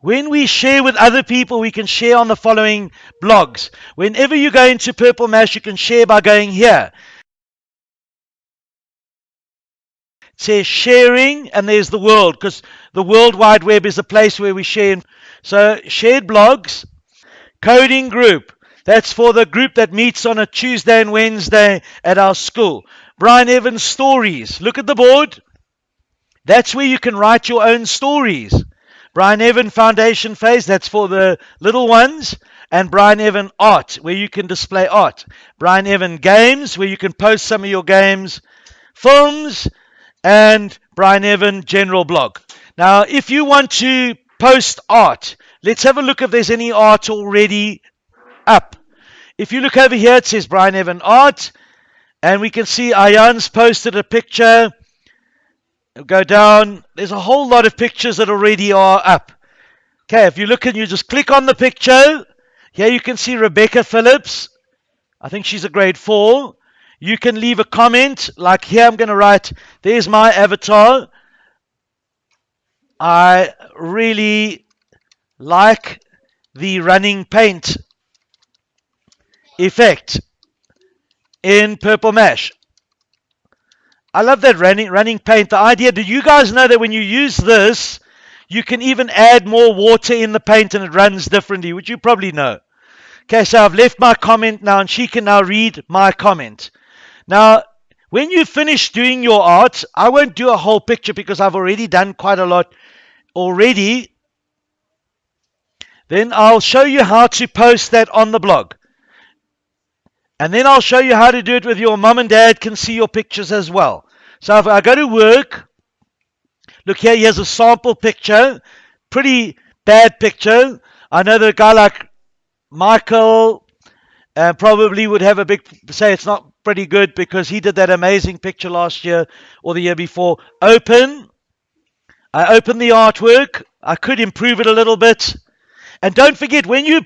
When we share with other people, we can share on the following blogs. Whenever you go into Purple Mash, you can share by going here. It says sharing, and there's the world, because the World Wide Web is a place where we share. So, shared blogs, coding group. That's for the group that meets on a Tuesday and Wednesday at our school. Brian Evans Stories. Look at the board. That's where you can write your own stories. Brian Evan Foundation Phase, that's for the little ones. And Brian Evan Art, where you can display art. Brian Evan Games, where you can post some of your games. Films, and Brian Evan General Blog. Now, if you want to post art, let's have a look if there's any art already up. If you look over here, it says Brian Evan Art. And we can see Ayan's posted a picture. Go down. There's a whole lot of pictures that already are up. Okay, if you look and you just click on the picture, here you can see Rebecca Phillips. I think she's a grade four. You can leave a comment, like here I'm going to write, there's my avatar. I really like the running paint effect in Purple Mash. I love that running, running paint. The idea, do you guys know that when you use this, you can even add more water in the paint and it runs differently, which you probably know. Okay, so I've left my comment now and she can now read my comment. Now, when you finish doing your art, I won't do a whole picture because I've already done quite a lot already. Then I'll show you how to post that on the blog. And then I'll show you how to do it with your mom and dad can see your pictures as well. So if I go to work, look here, here's a sample picture. Pretty bad picture. I know that a guy like Michael uh, probably would have a big say it's not pretty good because he did that amazing picture last year or the year before. Open. I open the artwork. I could improve it a little bit. And don't forget, when you're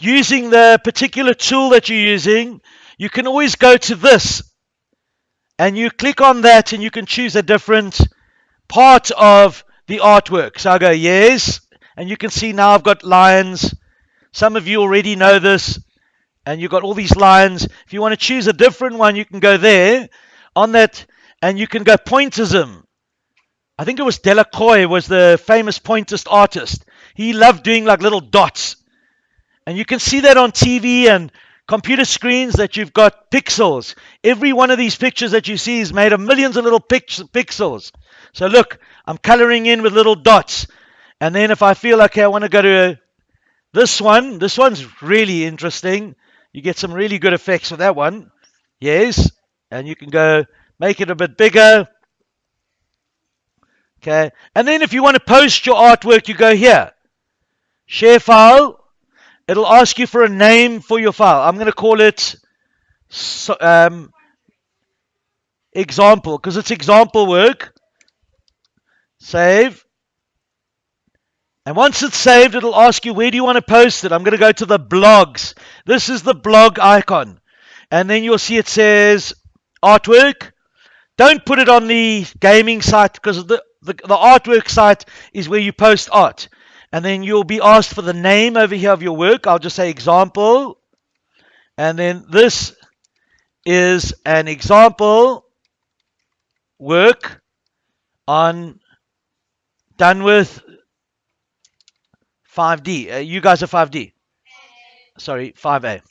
using the particular tool that you're using, you can always go to this and you click on that and you can choose a different part of the artwork. So I go, yes. And you can see now I've got lines. Some of you already know this. And you've got all these lines. If you want to choose a different one, you can go there on that and you can go pointism. I think it was Delacroix was the famous pointist artist. He loved doing like little dots. And you can see that on TV and computer screens that you've got pixels. Every one of these pictures that you see is made of millions of little pixels. So look, I'm coloring in with little dots. And then if I feel okay, I want to go to this one. This one's really interesting. You get some really good effects with that one. Yes. And you can go make it a bit bigger. Okay. And then if you want to post your artwork, you go here. Share file. It'll ask you for a name for your file. I'm going to call it um, example because it's example work. Save. And once it's saved, it'll ask you, where do you want to post it? I'm going to go to the blogs. This is the blog icon. And then you'll see it says artwork. Don't put it on the gaming site because the, the, the artwork site is where you post art. And then you'll be asked for the name over here of your work. I'll just say example. And then this is an example work on done with 5D. Uh, you guys are 5D. Sorry, 5A.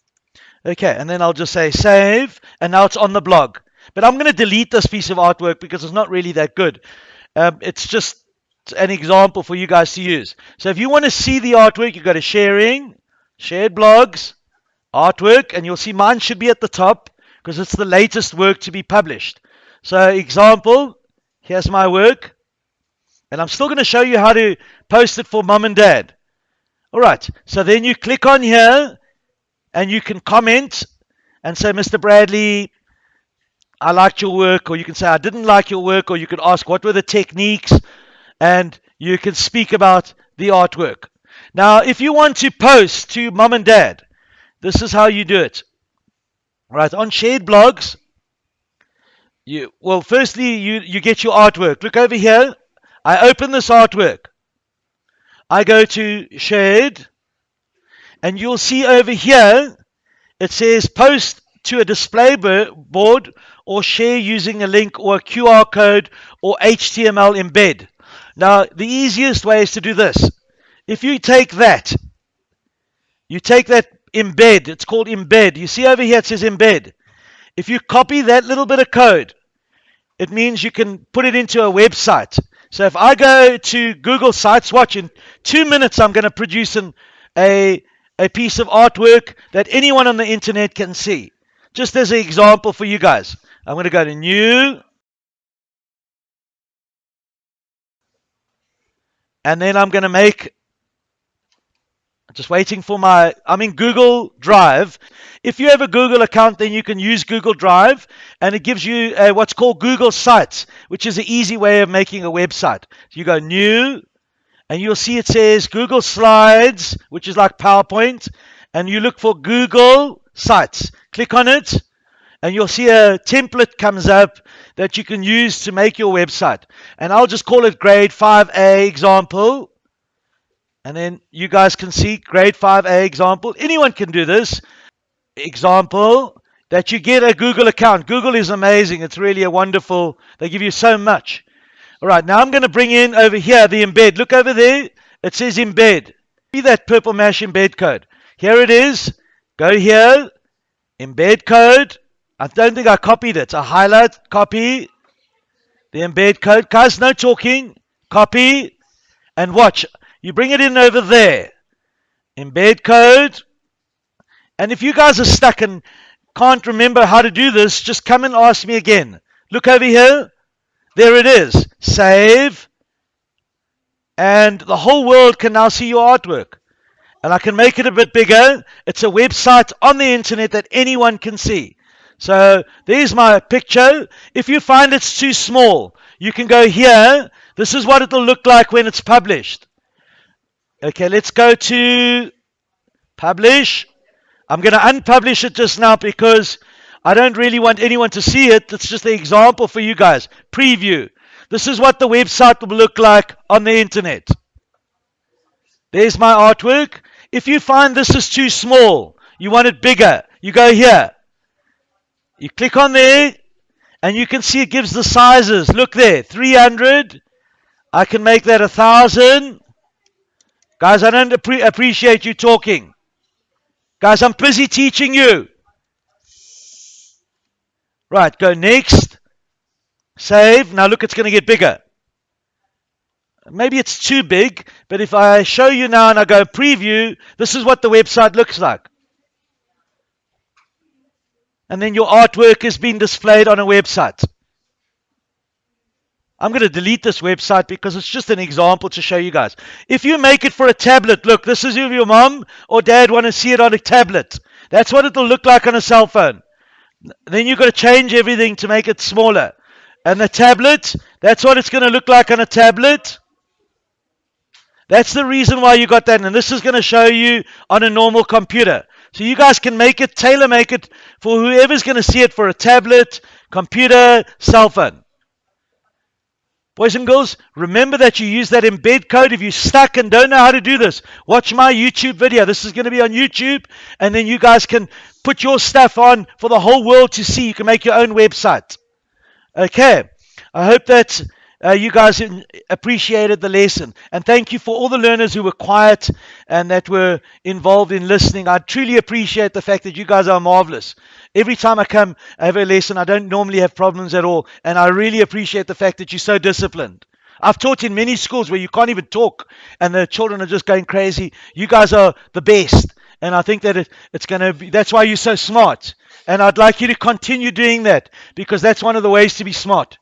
Okay, and then I'll just say save, and now it's on the blog. But I'm going to delete this piece of artwork because it's not really that good. Um, it's just an example for you guys to use. So if you want to see the artwork, you go to sharing, shared blogs, artwork, and you'll see mine should be at the top because it's the latest work to be published. So example, here's my work. And I'm still going to show you how to post it for mom and dad. All right. So then you click on here and you can comment and say, Mr. Bradley, I liked your work, or you can say, I didn't like your work, or you can ask, what were the techniques? And you can speak about the artwork. Now, if you want to post to mom and dad, this is how you do it. Right, on shared blogs, you well, firstly, you, you get your artwork. Look over here. I open this artwork. I go to shared, and you'll see over here it says post to a display board or share using a link or a QR code or HTML embed. Now, the easiest way is to do this. If you take that, you take that embed, it's called embed. You see over here it says embed. If you copy that little bit of code, it means you can put it into a website. So if I go to Google Sites, watch in two minutes, I'm going to produce an, a, a piece of artwork that anyone on the internet can see. Just as an example for you guys. I'm going to go to New. And then I'm going to make just waiting for my, I'm in Google Drive. If you have a Google account, then you can use Google Drive and it gives you uh, what's called Google Sites, which is an easy way of making a website. So you go new and you'll see it says Google Slides, which is like PowerPoint, and you look for Google Sites. Click on it and you'll see a template comes up that you can use to make your website. And I'll just call it grade 5A example. And then you guys can see grade 5A example. Anyone can do this. Example that you get a Google account. Google is amazing. It's really a wonderful, they give you so much. All right, now I'm going to bring in over here the embed. Look over there. It says embed. See that purple mash embed code. Here it is. Go here. Embed code. I don't think I copied it. I highlight, copy the embed code. Guys, no talking. Copy and watch. You bring it in over there. Embed code. And if you guys are stuck and can't remember how to do this, just come and ask me again. Look over here. There it is. Save. And the whole world can now see your artwork. And I can make it a bit bigger. It's a website on the internet that anyone can see. So there's my picture. If you find it's too small, you can go here. This is what it'll look like when it's published. Okay, let's go to publish. I'm going to unpublish it just now because I don't really want anyone to see it. It's just an example for you guys. Preview. This is what the website will look like on the internet. There's my artwork. If you find this is too small, you want it bigger, you go here. You click on there and you can see it gives the sizes. Look there, 300. I can make that a 1,000. Guys, I don't appre appreciate you talking. Guys, I'm busy teaching you. Right, go next. Save. Now look, it's going to get bigger. Maybe it's too big, but if I show you now and I go preview, this is what the website looks like. And then your artwork is being displayed on a website. I'm going to delete this website because it's just an example to show you guys. If you make it for a tablet, look, this is if your mom or dad want to see it on a tablet. That's what it'll look like on a cell phone. Then you've got to change everything to make it smaller. And the tablet, that's what it's going to look like on a tablet. That's the reason why you got that. And this is going to show you on a normal computer. So you guys can make it, tailor make it for whoever's going to see it for a tablet, computer, cell phone. Boys and girls, remember that you use that embed code. If you're stuck and don't know how to do this, watch my YouTube video. This is going to be on YouTube, and then you guys can put your stuff on for the whole world to see. You can make your own website. Okay. I hope that uh, you guys appreciated the lesson. And thank you for all the learners who were quiet and that were involved in listening. I truly appreciate the fact that you guys are marvelous. Every time I come, I have a lesson, I don't normally have problems at all. And I really appreciate the fact that you're so disciplined. I've taught in many schools where you can't even talk and the children are just going crazy. You guys are the best. And I think that it, it's going to be, that's why you're so smart. And I'd like you to continue doing that because that's one of the ways to be smart.